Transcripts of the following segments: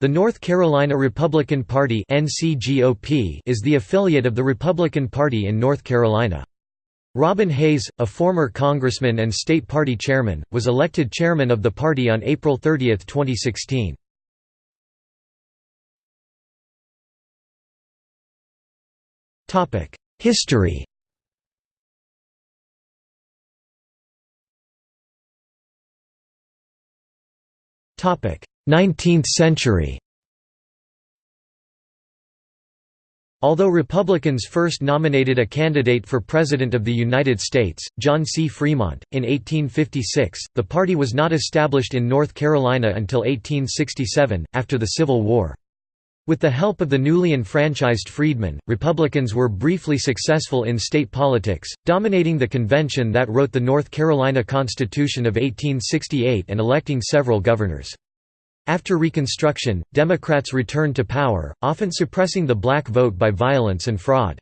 The North Carolina Republican Party is the affiliate of the Republican Party in North Carolina. Robin Hayes, a former congressman and state party chairman, was elected chairman of the party on April 30, 2016. History Topic: 19th century. Although Republicans first nominated a candidate for President of the United States, John C. Fremont, in 1856, the party was not established in North Carolina until 1867, after the Civil War. With the help of the newly enfranchised freedmen, Republicans were briefly successful in state politics, dominating the convention that wrote the North Carolina Constitution of 1868 and electing several governors. After Reconstruction, Democrats returned to power, often suppressing the black vote by violence and fraud.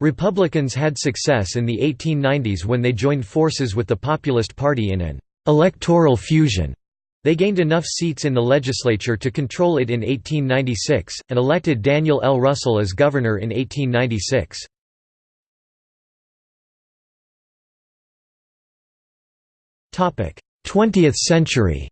Republicans had success in the 1890s when they joined forces with the Populist Party in an «electoral fusion» They gained enough seats in the legislature to control it in 1896, and elected Daniel L. Russell as governor in 1896. Twentieth century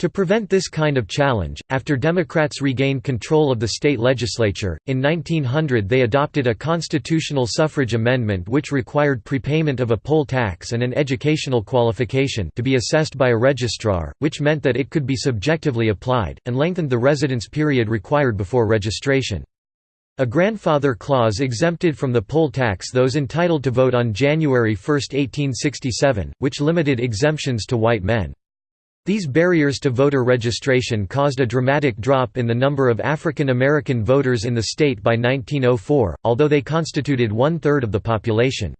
To prevent this kind of challenge, after Democrats regained control of the state legislature, in 1900 they adopted a constitutional suffrage amendment which required prepayment of a poll tax and an educational qualification to be assessed by a registrar, which meant that it could be subjectively applied, and lengthened the residence period required before registration. A grandfather clause exempted from the poll tax those entitled to vote on January 1, 1867, which limited exemptions to white men. These barriers to voter registration caused a dramatic drop in the number of African American voters in the state by 1904, although they constituted one-third of the population.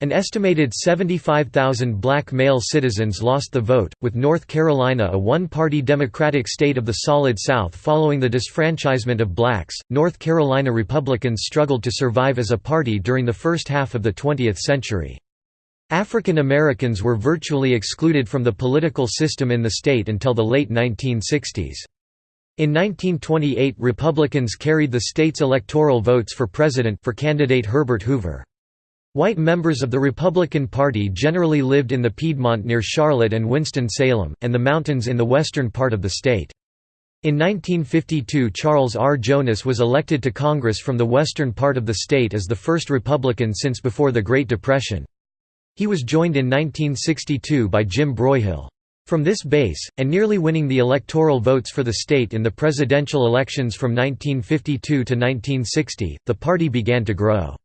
An estimated 75,000 black male citizens lost the vote, with North Carolina a one-party Democratic state of the Solid South following the disfranchisement of blacks. North Carolina Republicans struggled to survive as a party during the first half of the 20th century. African Americans were virtually excluded from the political system in the state until the late 1960s. In 1928 Republicans carried the state's electoral votes for president for candidate Herbert Hoover. White members of the Republican Party generally lived in the Piedmont near Charlotte and Winston-Salem, and the mountains in the western part of the state. In 1952 Charles R. Jonas was elected to Congress from the western part of the state as the first Republican since before the Great Depression. He was joined in 1962 by Jim Broyhill. From this base, and nearly winning the electoral votes for the state in the presidential elections from 1952 to 1960, the party began to grow.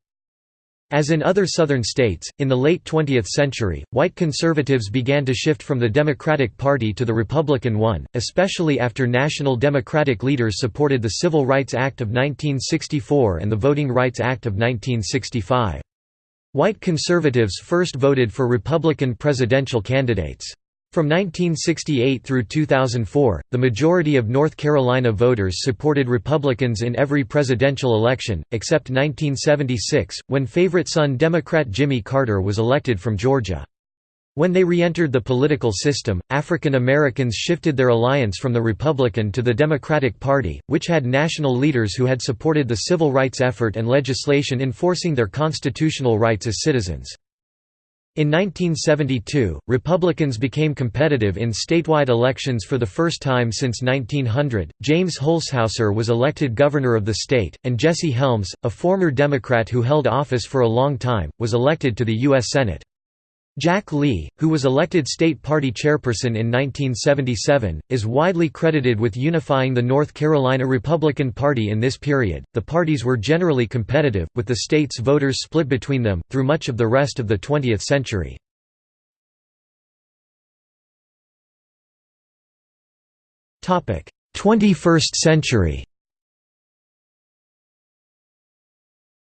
As in other Southern states, in the late 20th century, white conservatives began to shift from the Democratic Party to the Republican one, especially after national Democratic leaders supported the Civil Rights Act of 1964 and the Voting Rights Act of 1965. White conservatives first voted for Republican presidential candidates. From 1968 through 2004, the majority of North Carolina voters supported Republicans in every presidential election, except 1976, when favorite son Democrat Jimmy Carter was elected from Georgia. When they re-entered the political system, African Americans shifted their alliance from the Republican to the Democratic Party, which had national leaders who had supported the civil rights effort and legislation enforcing their constitutional rights as citizens. In 1972, Republicans became competitive in statewide elections for the first time since 1900. James Holshouser was elected governor of the state, and Jesse Helms, a former Democrat who held office for a long time, was elected to the U.S. Senate. Jack Lee, who was elected state party chairperson in 1977, is widely credited with unifying the North Carolina Republican Party in this period. The parties were generally competitive, with the state's voters split between them, through much of the rest of the 20th century. Topic: 21st century.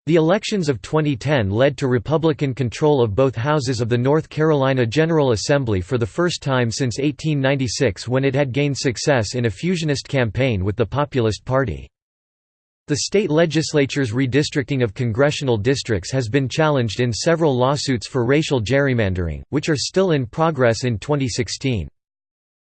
The elections of 2010 led to Republican control of both houses of the North Carolina General Assembly for the first time since 1896 when it had gained success in a fusionist campaign with the Populist Party. The state legislature's redistricting of congressional districts has been challenged in several lawsuits for racial gerrymandering, which are still in progress in 2016.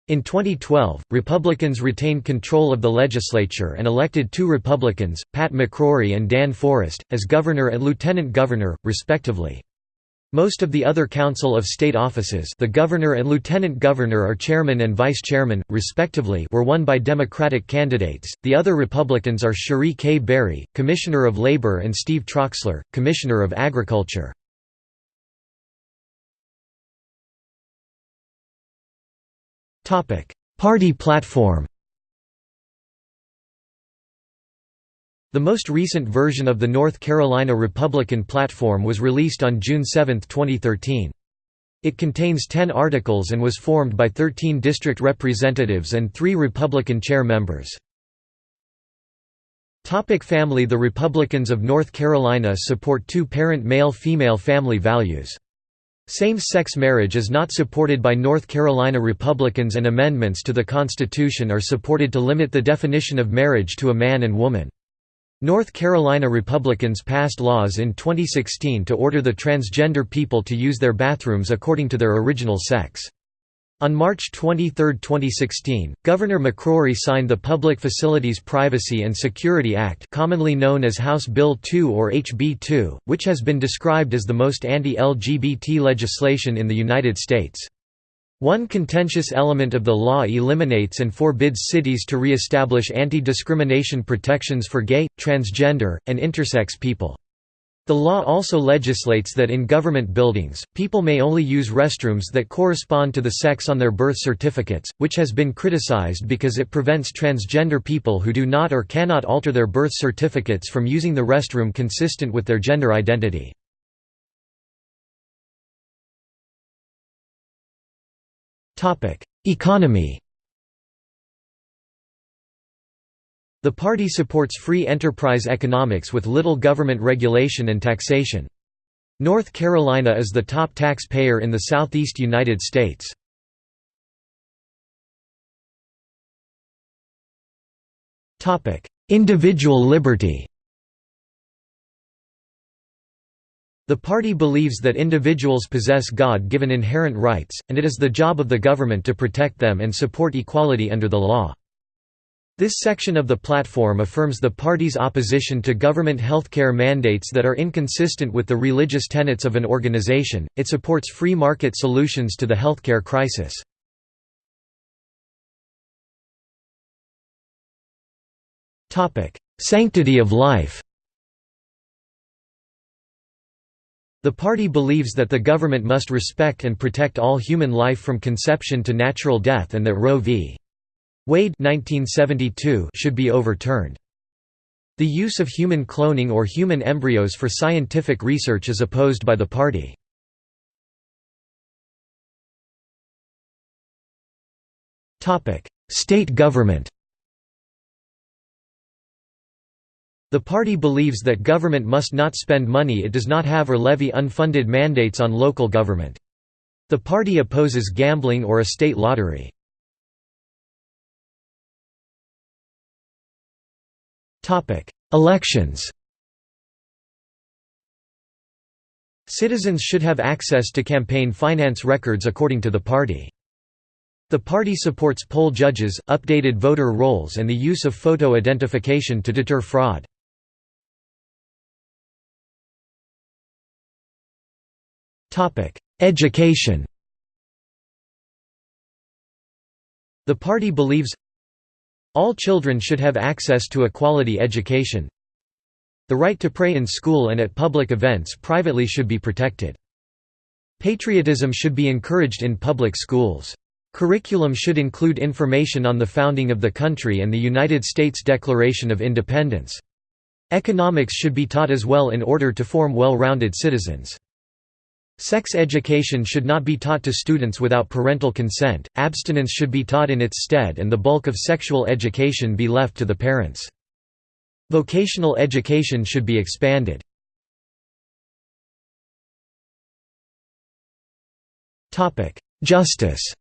In 2012, Republicans retained control of the legislature and elected two Republicans, Pat McCrory and Dan Forest, as governor and lieutenant governor, respectively. Most of the other Council of State offices the governor and lieutenant governor are chairman and vice chairman, respectively were won by Democratic candidates, the other Republicans are Cherie K. Berry, Commissioner of Labor and Steve Troxler, Commissioner of Agriculture. Party platform The most recent version of the North Carolina Republican platform was released on June 7, 2013. It contains 10 articles and was formed by 13 district representatives and three Republican chair members. Topic family The Republicans of North Carolina support two-parent male-female family values. Same-sex marriage is not supported by North Carolina Republicans and amendments to the Constitution are supported to limit the definition of marriage to a man and woman. North Carolina Republicans passed laws in 2016 to order the transgender people to use their bathrooms according to their original sex. On March 23, 2016, Governor McCrory signed the Public Facilities Privacy and Security Act commonly known as House Bill 2 or HB 2, which has been described as the most anti-LGBT legislation in the United States. One contentious element of the law eliminates and forbids cities to re-establish anti-discrimination protections for gay, transgender, and intersex people. The law also legislates that in government buildings, people may only use restrooms that correspond to the sex on their birth certificates, which has been criticized because it prevents transgender people who do not or cannot alter their birth certificates from using the restroom consistent with their gender identity. Economy The party supports free enterprise economics with little government regulation and taxation. North Carolina is the top taxpayer in the southeast United States. Individual liberty The party believes that individuals possess God-given inherent rights, and it is the job of the government to protect them and support equality under the law. This section of the platform affirms the party's opposition to government healthcare mandates that are inconsistent with the religious tenets of an organization. It supports free market solutions to the healthcare crisis. Topic: Sanctity of life. The party believes that the government must respect and protect all human life from conception to natural death and that Roe v. Wade 1972 should be overturned. The use of human cloning or human embryos for scientific research is opposed by the party. State government The party believes that government must not spend money it does not have or levy unfunded mandates on local government. The party opposes gambling or a state lottery. Elections Citizens should have access to campaign finance records according to the party. The party supports poll judges, updated voter rolls and the use of photo identification to deter fraud. Education The party believes all children should have access to a quality education. The right to pray in school and at public events privately should be protected. Patriotism should be encouraged in public schools. Curriculum should include information on the founding of the country and the United States Declaration of Independence. Economics should be taught as well in order to form well-rounded citizens. Sex education should not be taught to students without parental consent, abstinence should be taught in its stead and the bulk of sexual education be left to the parents. Vocational education should be expanded. Justice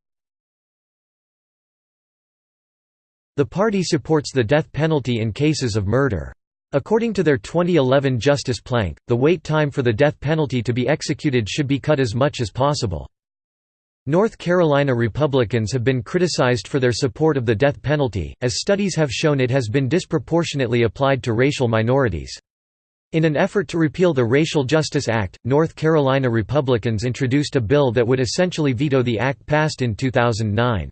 The party supports the death penalty in cases of murder. According to their 2011 Justice Plank, the wait time for the death penalty to be executed should be cut as much as possible. North Carolina Republicans have been criticized for their support of the death penalty, as studies have shown it has been disproportionately applied to racial minorities. In an effort to repeal the Racial Justice Act, North Carolina Republicans introduced a bill that would essentially veto the act passed in 2009.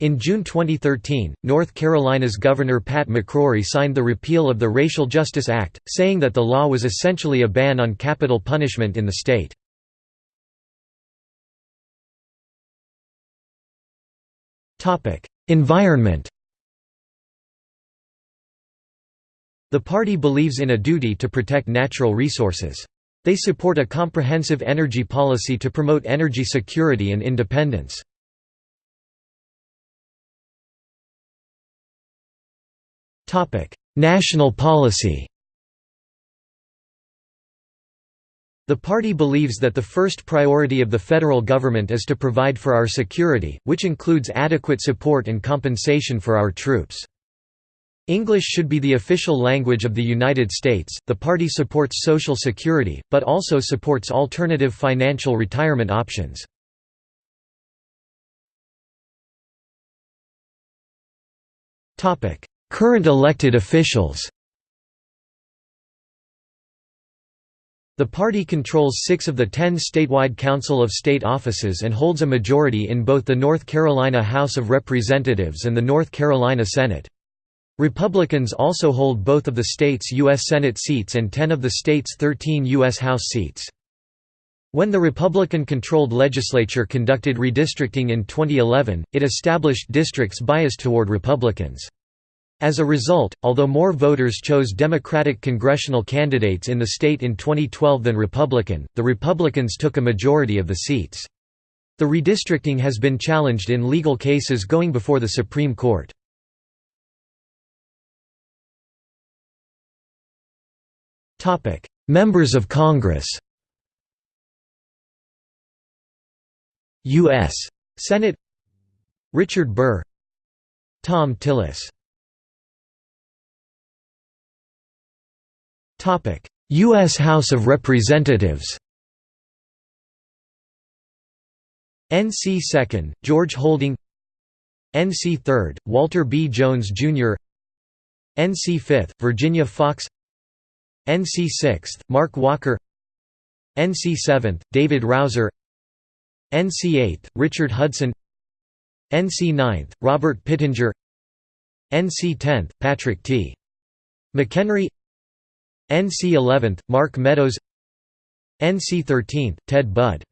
In June 2013, North Carolina's Governor Pat McCrory signed the repeal of the Racial Justice Act, saying that the law was essentially a ban on capital punishment in the state. Environment The party believes in a duty to protect natural resources. They support a comprehensive energy policy to promote energy security and independence. National policy The party believes that the first priority of the federal government is to provide for our security, which includes adequate support and compensation for our troops. English should be the official language of the United States. The party supports Social Security, but also supports alternative financial retirement options. Current elected officials The party controls six of the ten statewide Council of State offices and holds a majority in both the North Carolina House of Representatives and the North Carolina Senate. Republicans also hold both of the state's U.S. Senate seats and 10 of the state's 13 U.S. House seats. When the Republican-controlled legislature conducted redistricting in 2011, it established districts biased toward Republicans. As a result, although more voters chose Democratic congressional candidates in the state in 2012 than Republican, the Republicans took a majority of the seats. The redistricting has been challenged in legal cases going before the Supreme Court. Members of Congress U.S. Senate Richard Burr Thom Tillis U.S. House of Representatives NC 2nd, George Holding NC 3rd, Walter B. Jones, Jr. NC 5th, Virginia Foxx NC 6th, Mark Walker NC 7th, David Rouzer NC 8th, Richard Hudson NC 9th, Robert Pittenger NC 10th, Patrick T. McHenry NC 11th, Mark Meadows. NC 13th, Ted Budd.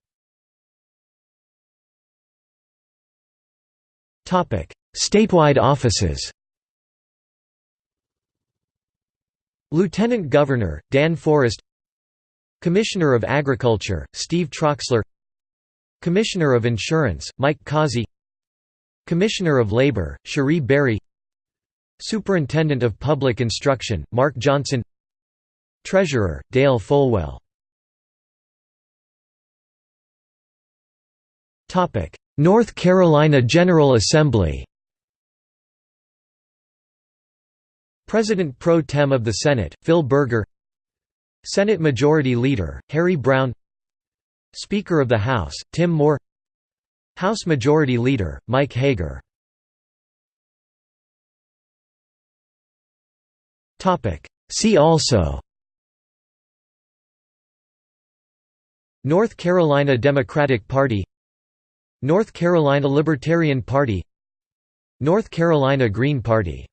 Statewide offices. Lieutenant Governor, Dan Forest. Commissioner of Agriculture, Steve Troxler. Commissioner of Insurance, Mike Causey. Commissioner of Labor, Cherie Berry. Superintendent of Public Instruction, Mark Johnson Treasurer, Dale Folwell. North Carolina General Assembly President pro tem of the Senate, Phil Berger Senate Majority Leader, Harry Brown Speaker of the House, Tim Moore House Majority Leader, Mike Hager. See also North Carolina Democratic Party North Carolina Libertarian Party North Carolina Green Party